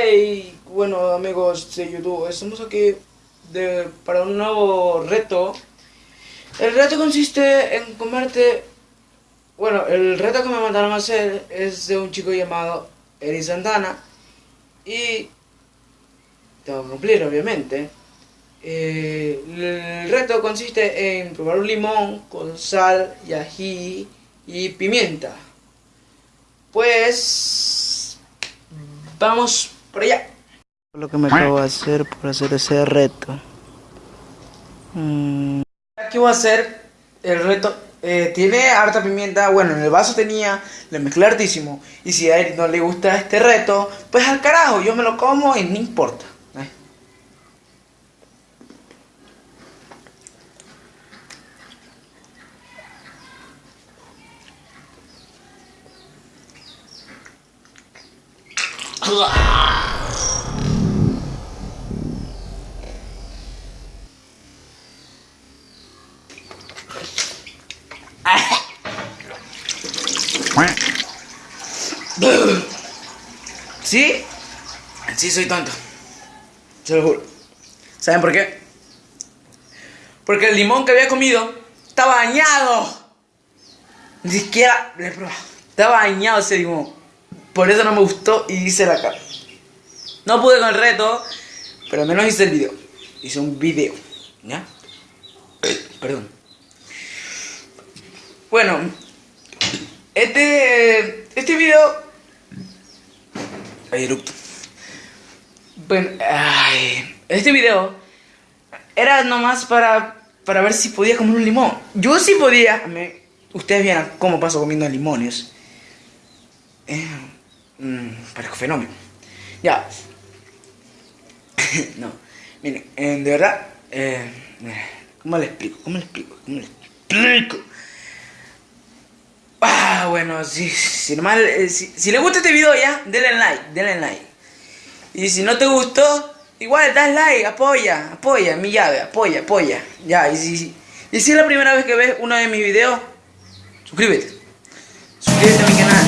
Hey, bueno amigos de YouTube, estamos aquí para un nuevo reto. El reto consiste en comerte... Bueno, el reto que me mandaron a hacer es de un chico llamado Eri Santana. Y... Tengo que cumplir, obviamente. Eh, el reto consiste en probar un limón con sal y ají y pimienta. Pues... Vamos por allá. Lo que me acabo de hacer por hacer ese reto. Mm. Aquí voy a hacer el reto. Eh, tiene harta pimienta. Bueno, en el vaso tenía. Le mezclé hartísimo. Y si a él no le gusta este reto, pues al carajo, yo me lo como y no importa. ¿Sí? Sí, soy tonto. Se lo juro. ¿Saben por qué? Porque el limón que había comido estaba dañado. Ni siquiera le probado. Estaba dañado ese limón. Por eso no me gustó y hice la cara. No pude con el reto, pero al menos hice el video. Hice un video. ¿Ya? Perdón. Bueno, este, este video... Ay, erupto. Bueno, ay, este video era nomás para, para ver si podía comer un limón. Yo sí podía. Me, ustedes vieran cómo paso comiendo limones. Eh, mmm, parezco fenómeno. Ya. no, miren, eh, de verdad, eh, ¿cómo le explico? ¿Cómo le explico? ¿Cómo le explico? Ah, bueno, si, si eh, si, si, le gusta este video ya, denle like, denle like. Y si no te gustó, igual das like, apoya, apoya, mi llave, apoya, apoya. Ya, y si, y si es la primera vez que ves uno de mis videos, suscríbete. Suscríbete a mi canal.